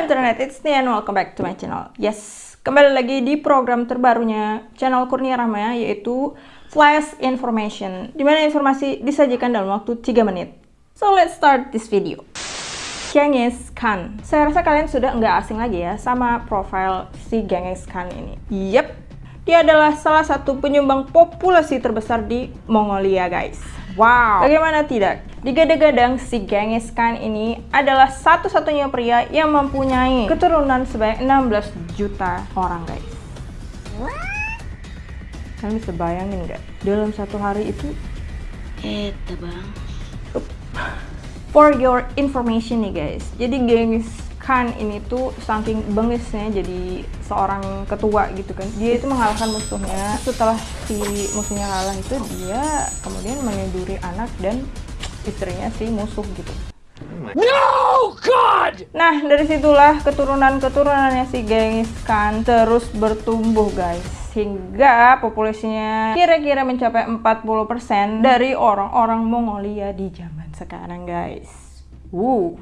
internet, it's and welcome back to my channel. Yes, kembali lagi di program terbarunya channel Kurnia Rahmaya yaitu Flash Information, di mana informasi disajikan dalam waktu 3 menit. So let's start this video. Genghis Khan. Saya rasa kalian sudah nggak asing lagi ya sama profil si Genghis Khan ini. Yep, dia adalah salah satu penyumbang populasi terbesar di Mongolia guys. Wow, bagaimana tidak? Digadang-gadang si Genghis Khan ini adalah satu-satunya pria yang mempunyai keturunan sebanyak 16 juta orang guys. Kalian bisa bayangin nggak? Dalam satu hari itu Eta bang For your information nih guys, jadi Genghis Khan ini tuh saking bengisnya jadi seorang ketua gitu kan. Dia itu mengalahkan musuhnya. Setelah si musuhnya kalah itu dia kemudian meniduri anak dan istrinya si musuh gitu. No, God! Nah, dari situlah keturunan-keturunannya si Genghis Khan terus bertumbuh, guys. Hingga populasinya kira-kira mencapai 40% dari orang-orang Mongolia di zaman sekarang, guys. Wuh,